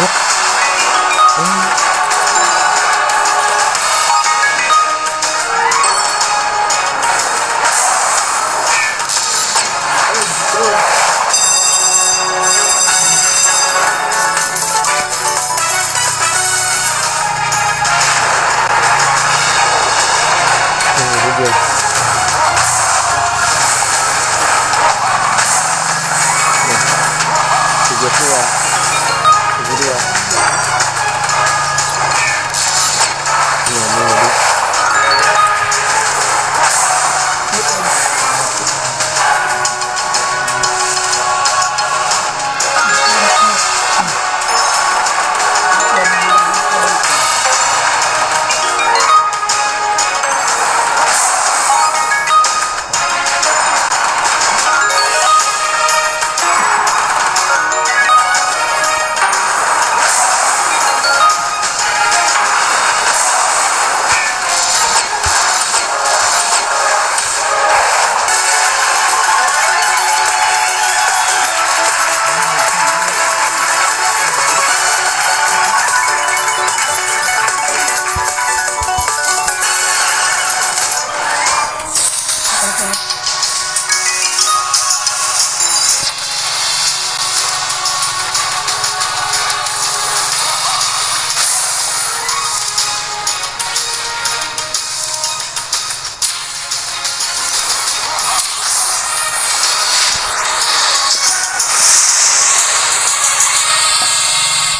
Yep.